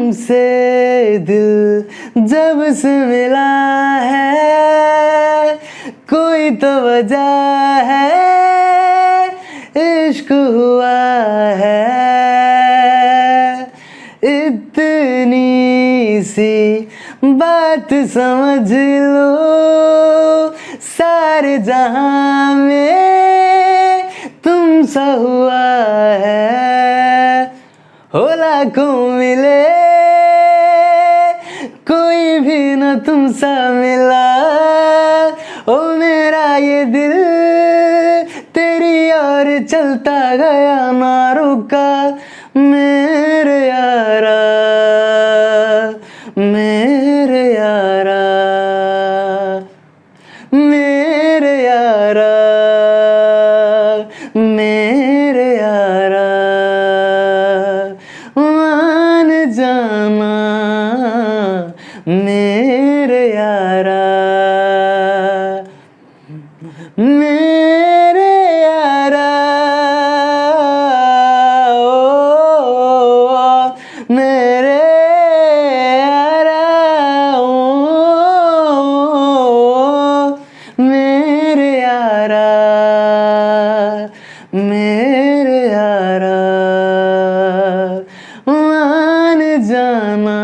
तुमसे दिल जब से मिला है, कोई तो वजह है, इश्क हुआ है। इतनी सी बात समझ लो, सारे जहाँ में तुम सा हुआ है। हो लाखों मिले तुम सा मिला। ओ मेरा ये दिल, तेरी ओर चलता गया ना रुका मेरे यारा मेरे यारा मेरे यारा मेरे यारा। मान जाना, मेरे मेरे यारा ओ, मेरे यारा ओ, मेरे यारा मेरे यारा। मान जाना।